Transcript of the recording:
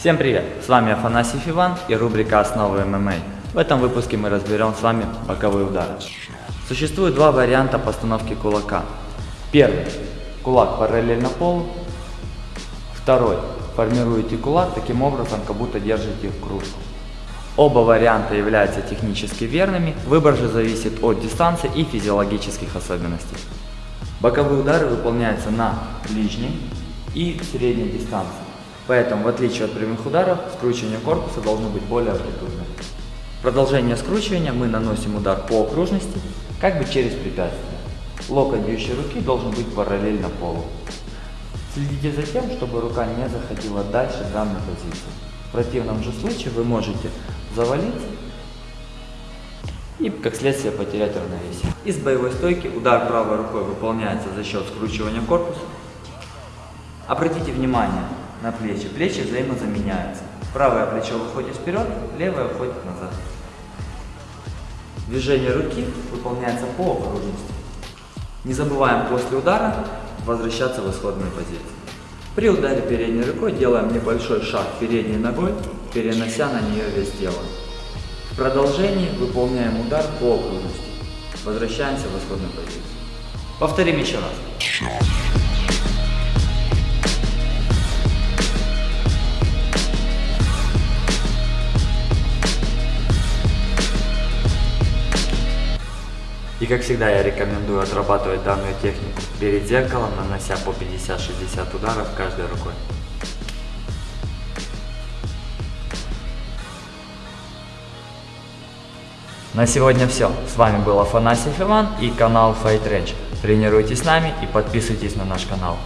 Всем привет! С вами Афанасьев Иван и рубрика «Основы ММА». В этом выпуске мы разберем с вами боковые удары. Существует два варианта постановки кулака. Первый. Кулак параллельно полу. Второй. Формируете кулак таким образом, как будто держите кружку. Оба варианта являются технически верными, выбор же зависит от дистанции и физиологических особенностей. Боковые удары выполняются на ближней и средней дистанции. Поэтому, в отличие от прямых ударов, скручивание корпуса должно быть более амплитудным. Продолжение скручивания мы наносим удар по окружности, как бы через препятствие. Локоть бьющей руки должен быть параллельно полу. Следите за тем, чтобы рука не заходила дальше данной позиции. В противном же случае вы можете завалиться и, как следствие, потерять равновесие. Из боевой стойки удар правой рукой выполняется за счет скручивания корпуса. Обратите внимание, на плечи. Плечи взаимозаменяются. Правое плечо выходит вперед, левое уходит назад. Движение руки выполняется по окружности. Не забываем после удара возвращаться в исходную позицию. При ударе передней рукой делаем небольшой шаг передней ногой, перенося на нее вес тела. В продолжении выполняем удар по окружности. Возвращаемся в исходную позицию. Повторим еще раз. И как всегда я рекомендую отрабатывать данную технику перед зеркалом, нанося по 50-60 ударов каждой рукой. На сегодня все. С вами был Афанасий Иван и канал Fight Range. Тренируйтесь с нами и подписывайтесь на наш канал.